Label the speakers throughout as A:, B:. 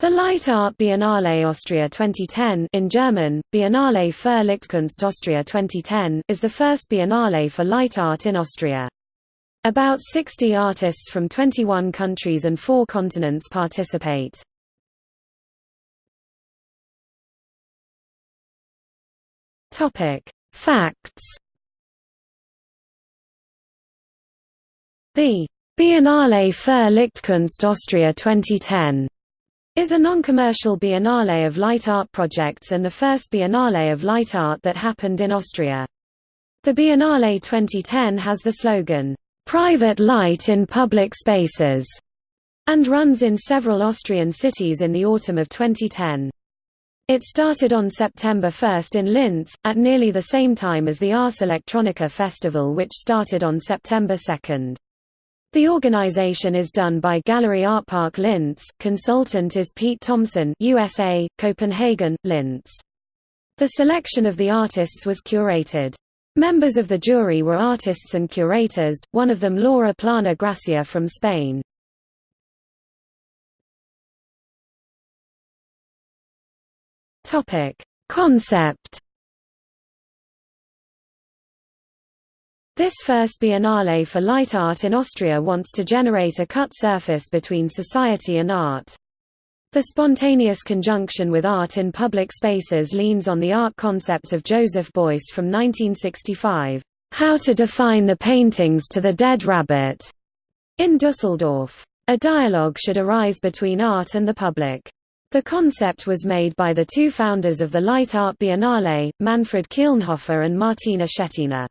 A: The Light Art Biennale Austria 2010 in German, Biennale für Lichtkunst Austria 2010, is the first biennale for light art in Austria. About 60 artists from 21 countries and four continents participate. Facts The Biennale für Lichtkunst Austria 2010 is a non-commercial biennale of light art projects and the first biennale of light art that happened in Austria. The Biennale 2010 has the slogan, "'Private Light in Public Spaces' and runs in several Austrian cities in the autumn of 2010. It started on September 1 in Linz, at nearly the same time as the Ars Electronica Festival which started on September 2. The organization is done by Gallery Art Park Linz. Consultant is Pete Thompson, USA, Copenhagen, Linz. The selection of the artists was curated. Members of the jury were artists and curators, one of them Laura Plana Gracia from Spain. Concept This first Biennale for Light Art in Austria wants to generate a cut surface between society and art. The spontaneous conjunction with art in public spaces leans on the art concept of Joseph Beuys from 1965, "'How to Define the Paintings to the Dead Rabbit' in Dusseldorf. A dialogue should arise between art and the public. The concept was made by the two founders of the Light Art Biennale, Manfred Kielnhofer and Martina Schettiner.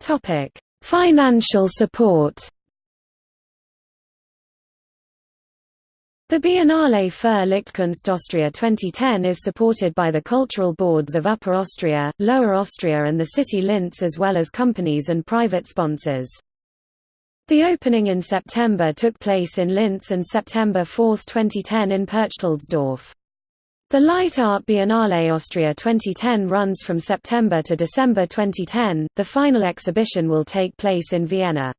A: Topic: Financial support. The Biennale für Lichtkunst Austria 2010 is supported by the cultural boards of Upper Austria, Lower Austria and the city Linz as well as companies and private sponsors. The opening in September took place in Linz and September 4, 2010 in Perchtoldsdorf. The Light Art Biennale Austria 2010 runs from September to December 2010. The final exhibition will take place in Vienna.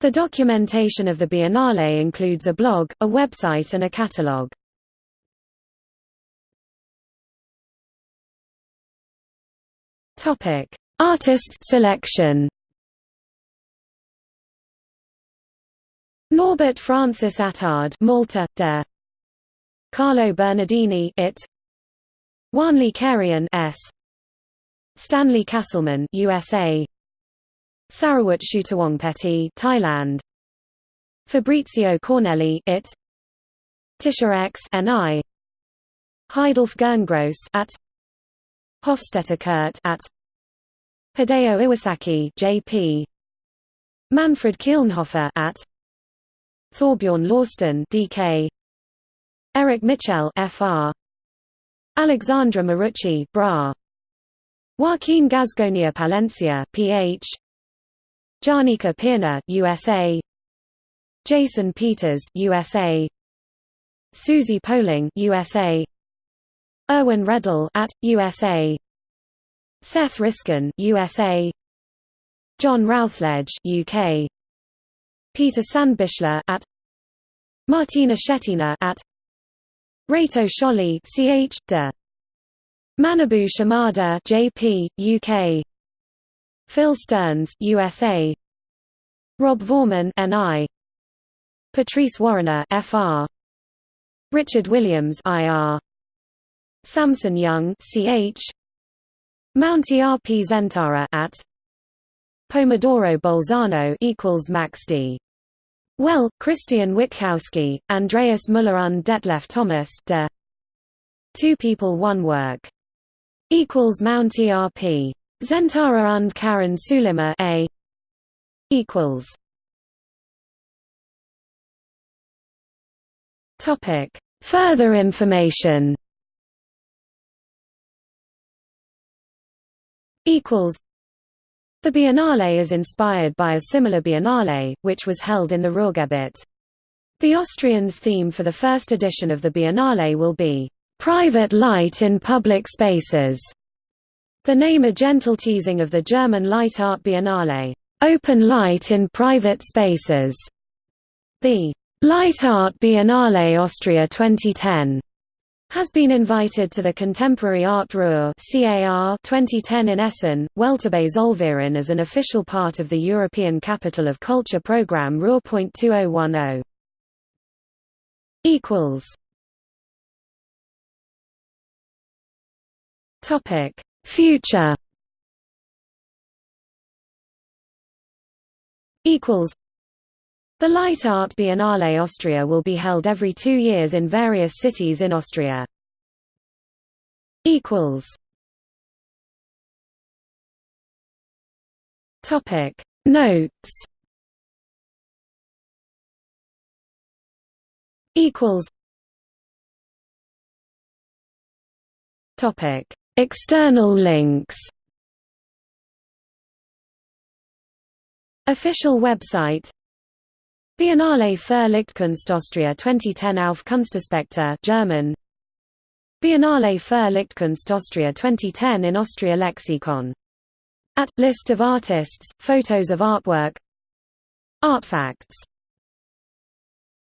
A: The documentation of the Biennale includes a blog, a website and a catalogue. Topic: Artists selection. Norbert Francis Attard, Malta, de Carlo Bernardini it. Wanli Karian S. Stanley Castleman USA Sarawut Chutiwongpeti Thailand. Fabrizio Cornelli it. Tisha X NI Heidulf Gerngross at. Hofstetter Kurt at. Hideo Iwasaki JP Manfred Kielnhofer at. Thorbjorn Lausten DK Eric Mitchell FR Alexandra Marucci Bra. Joaquin Gasgonia Palencia PH Janika Pirna USA Jason Peters USA Susie Poling USA Erwin Redl at USA Seth Riskin USA John Routledge UK Peter Sandbichler at. Martina Schettiner at Reto Scholli ch. de. Manabu Shimada JP, UK. Phil Stearns USA. Rob Voerman NI. Patrice Warrener FR. Richard Williams IR. Samson Young CH. Mounty RP Zentara at Pomodoro Bolzano equals Max D well, Christian Witkowski, Andreas Müller und Detlef Thomas de Two People One Work equals Mount ERP. Zentara und Karen Sulima A equals. Topic. Further information. Equals the Biennale is inspired by a similar Biennale, which was held in the Ruhrgebiet. The Austrians' theme for the first edition of the Biennale will be, "...private light in public spaces", the name a gentle teasing of the German Light Art Biennale. Open light in private spaces. The Light Art Biennale Austria 2010 has been invited to the Contemporary Art Ruhr CAR 2010 in Essen, Welterbe Zollverein as an official part of the European Capital of Culture Programme Ruhr.2010. equals. Topic. Future the Light Art Biennale Austria will be held every two years in various cities in Austria. Topic. Notes. Equals. Topic. External links. Official website Biennale für Lichtkunst Austria 2010 auf Kunstaspekte German. Biennale für Lichtkunst Austria 2010 in Austria Lexicon. At List of artists, photos of artwork. Artfacts